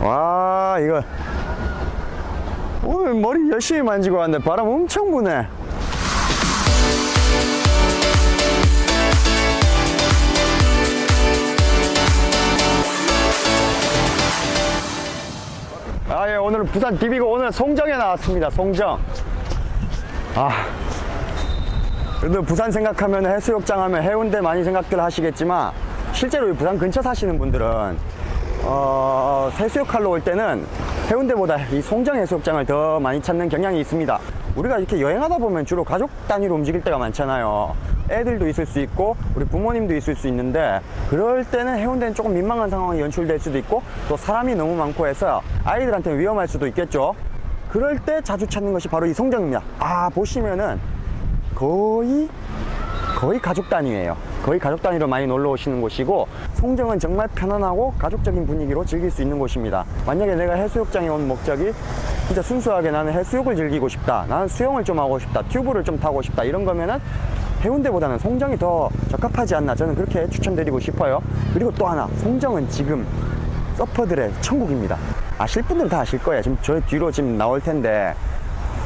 와 이거 오늘 머리 열심히 만지고 왔는데 바람 엄청 부네 아, 예, 오늘 부산 비비고 오늘 송정에 나왔습니다. 송정. 아. 그래도 부산 생각하면 해수욕장 하면 해운대 많이 생각들 하시겠지만 실제로 이 부산 근처 사시는 분들은 어, 해수욕하러 올 때는 해운대보다 이 송정 해수욕장을 더 많이 찾는 경향이 있습니다. 우리가 이렇게 여행하다 보면 주로 가족 단위로 움직일 때가 많잖아요. 애들도 있을 수 있고 우리 부모님도 있을 수 있는데 그럴 때는 해운대는 조금 민망한 상황이 연출될 수도 있고 또 사람이 너무 많고 해서 아이들한테 위험할 수도 있겠죠. 그럴 때 자주 찾는 것이 바로 이 송정입니다. 아 보시면은 거의 거의 가족 단위예요. 거의 가족 단위로 많이 놀러 오시는 곳이고 송정은 정말 편안하고 가족적인 분위기로 즐길 수 있는 곳입니다. 만약에 내가 해수욕장에 온 목적이 진짜 순수하게 나는 해수욕을 즐기고 싶다. 나는 수영을 좀 하고 싶다. 튜브를 좀 타고 싶다. 이런 거면은 해운대보다는 송정이 더 적합하지 않나 저는 그렇게 추천드리고 싶어요. 그리고 또 하나 송정은 지금 서퍼들의 천국입니다. 아실 분들은 다 아실 거예요. 지금 저 뒤로 지금 나올 텐데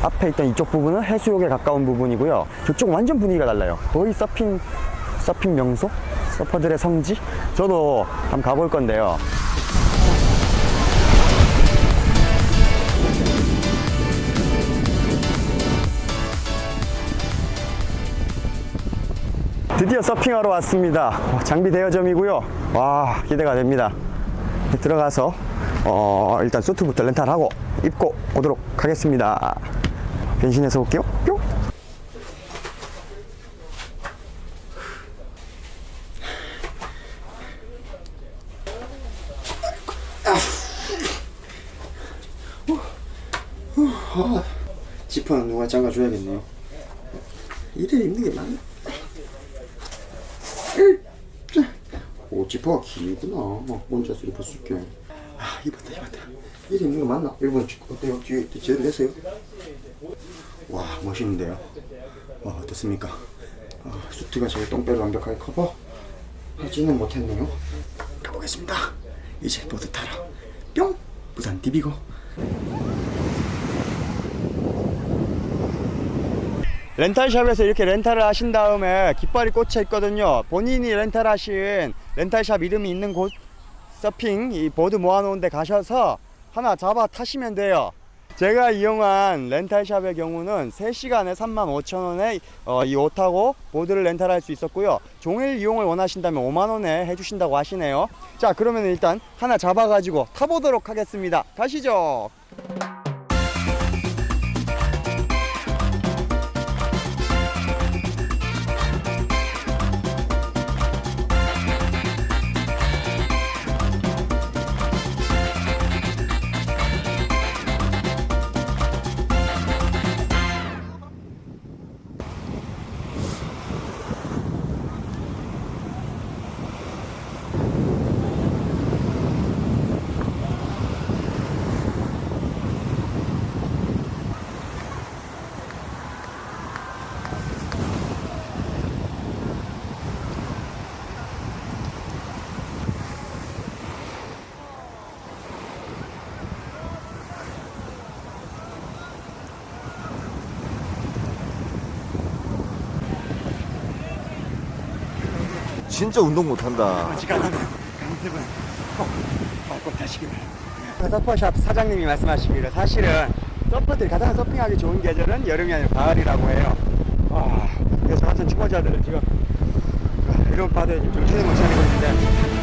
앞에 있던 이쪽 부분은 해수욕에 가까운 부분이고요. 저쪽은 완전 분위기가 달라요. 거의 서핑, 서핑 명소? 서퍼들의 성지? 저도 한번 가볼 건데요. 드디어 서핑하러 왔습니다. 어, 장비 대여점이고요. 와, 기대가 됩니다. 들어가서 어, 일단 수트부터 렌탈하고 입고 오도록 하겠습니다. 변신해서 올게요. 뿅. 지퍼는 누가 잠가줘야겠네요. 이래 입는 게 맞나? 오 지퍼가 길구나. 막 혼자서 입었을게. 아 입었다 입었다. 이래 입는 거 맞나? 일본 어때요? 뒤에 제대로 됐어요? 와 멋있는데요. 와 어떻습니까? 아, 수트가 제 똥배를 완벽하게 커버 하지는 못했네요. 가보겠습니다. 이제 보드 타러 뿅 부산 디비고. 렌탈샵에서 이렇게 렌탈을 하신 다음에 깃발이 꽂혀 있거든요. 본인이 렌탈하신 렌탈샵 이름이 있는 곳 서핑 이 보드 모아놓은 데 가셔서 하나 잡아 타시면 돼요. 제가 이용한 렌탈샵의 경우는 3시간에 35,000원에 어, 이 옷하고 보드를 렌탈할 수 있었고요. 종일 이용을 원하신다면 5만원에 해주신다고 하시네요. 자, 그러면 일단 하나 잡아가지고 타보도록 하겠습니다. 가시죠. 진짜 운동 못한다. 서퍼샵 사장님이 말씀하시기를 사실은 서퍼들이 가장 서핑하기 좋은 계절은 여름이 아니라 가을이라고 해요. 와, 그래서 같은 초보자들은 지금 이런 바다에 지금 정신을 못 차리고 있는데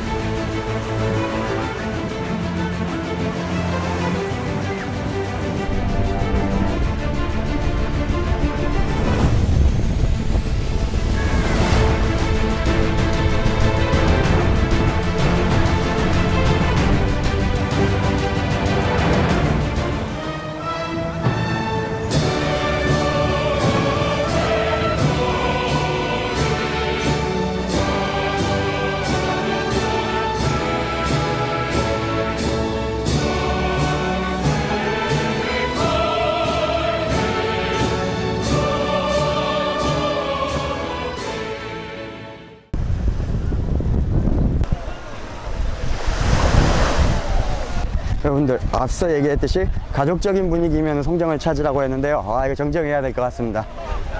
여러분들 앞서 얘기했듯이 가족적인 분위기면 송정을 찾으라고 했는데요. 아 이거 정정해야 될 것 같습니다.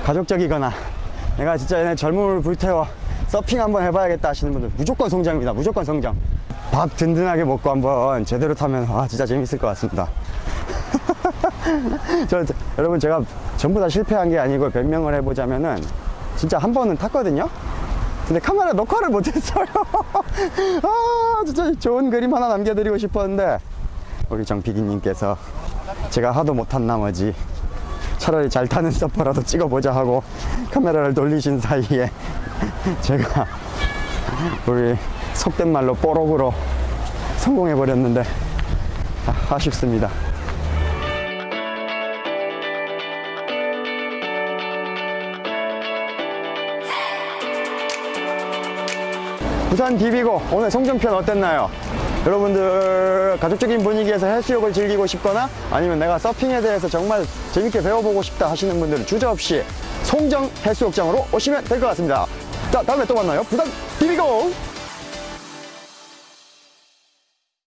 가족적이거나 내가 진짜 젊음을 불태워 서핑 한번 해봐야겠다 하시는 분들 무조건 송정입니다. 무조건 송정 밥 든든하게 먹고 한번 제대로 타면 와 진짜 재밌을 것 같습니다. 저, 저, 여러분 제가 전부 다 실패한 게 아니고 변명을 해보자면은 진짜 한 번은 탔거든요? 근데 카메라 녹화를 못했어요. 아 진짜 좋은 그림 하나 남겨드리고 싶었는데 우리 정PD님께서 제가 하도 못한 나머지 차라리 잘 타는 서퍼라도 찍어보자 하고 카메라를 돌리신 사이에 제가 우리 속된 말로 뽀록으로 성공해버렸는데 아, 아쉽습니다 부산 비비고 오늘 송정편 어땠나요? 여러분들 가족적인 분위기에서 해수욕을 즐기고 싶거나 아니면 내가 서핑에 대해서 정말 재밌게 배워보고 싶다 하시는 분들은 주저없이 송정 해수욕장으로 오시면 될 것 같습니다. 자 다음에 또 만나요. 부산 비비고